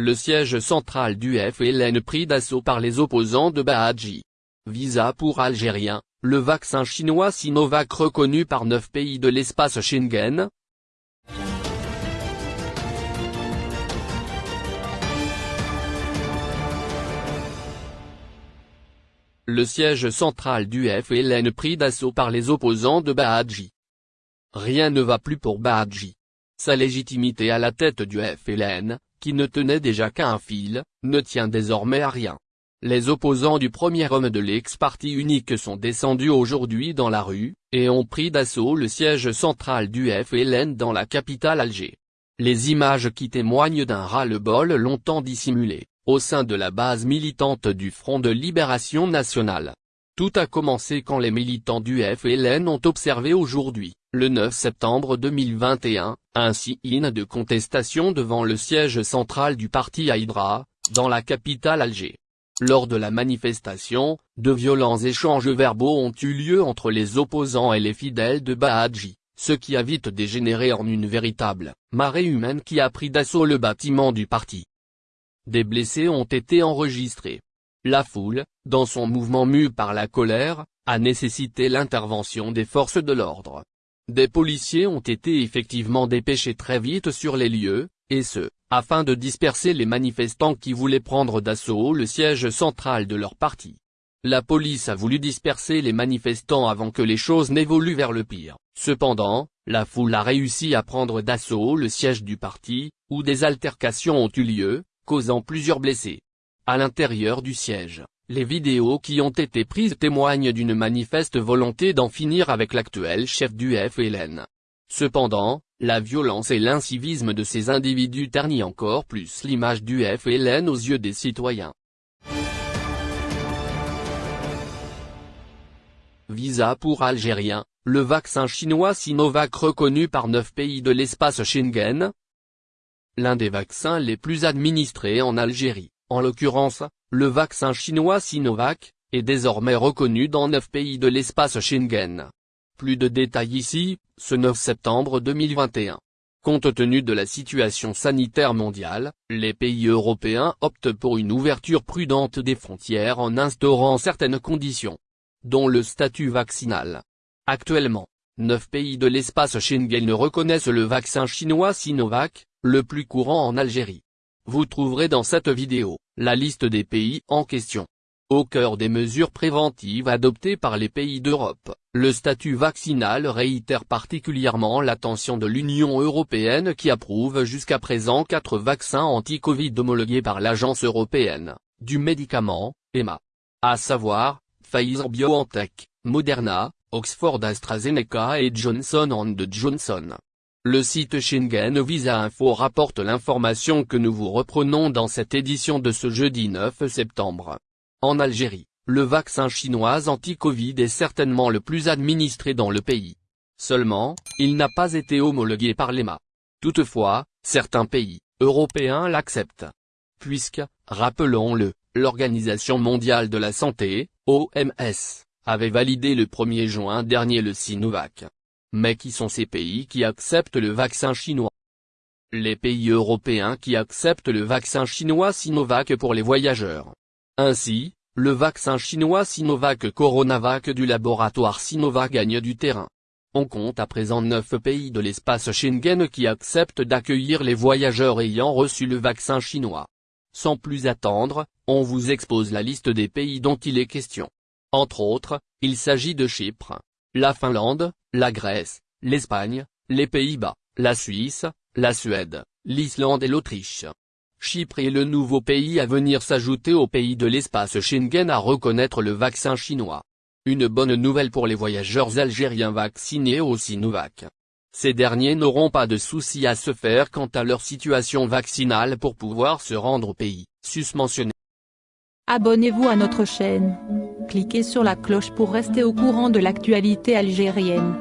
Le siège central du FLN pris d'assaut par les opposants de Bahadji. Visa pour Algériens, le vaccin chinois Sinovac reconnu par neuf pays de l'espace Schengen, le siège central du FLN pris d'assaut par les opposants de Bahadji. Rien ne va plus pour Bahadji. Sa légitimité à la tête du FLN, qui ne tenait déjà qu'à un fil, ne tient désormais à rien. Les opposants du premier homme de l'ex-parti unique sont descendus aujourd'hui dans la rue, et ont pris d'assaut le siège central du FLN dans la capitale Alger. Les images qui témoignent d'un ras-le-bol longtemps dissimulé au sein de la base militante du Front de Libération Nationale. Tout a commencé quand les militants du FLN ont observé aujourd'hui, le 9 septembre 2021, un sit-in de contestation devant le siège central du parti Haïdra, dans la capitale Alger. Lors de la manifestation, de violents échanges verbaux ont eu lieu entre les opposants et les fidèles de Bahadji, ce qui a vite dégénéré en une véritable marée humaine qui a pris d'assaut le bâtiment du parti. Des blessés ont été enregistrés. La foule, dans son mouvement mu par la colère, a nécessité l'intervention des forces de l'ordre. Des policiers ont été effectivement dépêchés très vite sur les lieux, et ce, afin de disperser les manifestants qui voulaient prendre d'assaut le siège central de leur parti. La police a voulu disperser les manifestants avant que les choses n'évoluent vers le pire. Cependant, la foule a réussi à prendre d'assaut le siège du parti, où des altercations ont eu lieu, causant plusieurs blessés. À l'intérieur du siège, les vidéos qui ont été prises témoignent d'une manifeste volonté d'en finir avec l'actuel chef du FLN. Cependant, la violence et l'incivisme de ces individus ternit encore plus l'image du FLN aux yeux des citoyens. Visa pour Algériens, le vaccin chinois Sinovac reconnu par neuf pays de l'espace Schengen, l'un des vaccins les plus administrés en Algérie, en l'occurrence, le vaccin chinois Sinovac, est désormais reconnu dans neuf pays de l'espace Schengen. Plus de détails ici, ce 9 septembre 2021. Compte tenu de la situation sanitaire mondiale, les pays européens optent pour une ouverture prudente des frontières en instaurant certaines conditions, dont le statut vaccinal. Actuellement, neuf pays de l'espace Schengen reconnaissent le vaccin chinois Sinovac, le plus courant en Algérie. Vous trouverez dans cette vidéo, la liste des pays en question. Au cœur des mesures préventives adoptées par les pays d'Europe, le statut vaccinal réitère particulièrement l'attention de l'Union européenne qui approuve jusqu'à présent quatre vaccins anti-Covid homologués par l'Agence européenne du médicament, EMA. À savoir, Pfizer-BioNTech, Moderna, Oxford AstraZeneca et Johnson Johnson. Le site Schengen Visa Info rapporte l'information que nous vous reprenons dans cette édition de ce jeudi 9 septembre. En Algérie, le vaccin chinois anti-Covid est certainement le plus administré dans le pays. Seulement, il n'a pas été homologué par l'EMA. Toutefois, certains pays européens l'acceptent. Puisque, rappelons-le, l'Organisation mondiale de la santé, OMS, avait validé le 1er juin dernier le Sinovac. Mais qui sont ces pays qui acceptent le vaccin chinois? Les pays européens qui acceptent le vaccin chinois Sinovac pour les voyageurs. Ainsi, le vaccin chinois Sinovac Coronavac du laboratoire Sinovac gagne du terrain. On compte à présent 9 pays de l'espace Schengen qui acceptent d'accueillir les voyageurs ayant reçu le vaccin chinois. Sans plus attendre, on vous expose la liste des pays dont il est question. Entre autres, il s'agit de Chypre, la Finlande, la Grèce, l'Espagne, les Pays-Bas, la Suisse, la Suède, l'Islande et l'Autriche. Chypre est le nouveau pays à venir s'ajouter aux pays de l'espace Schengen à reconnaître le vaccin chinois. Une bonne nouvelle pour les voyageurs algériens vaccinés au Sinovac. Ces derniers n'auront pas de soucis à se faire quant à leur situation vaccinale pour pouvoir se rendre au pays, susmentionné. Abonnez-vous à notre chaîne. Cliquez sur la cloche pour rester au courant de l'actualité algérienne.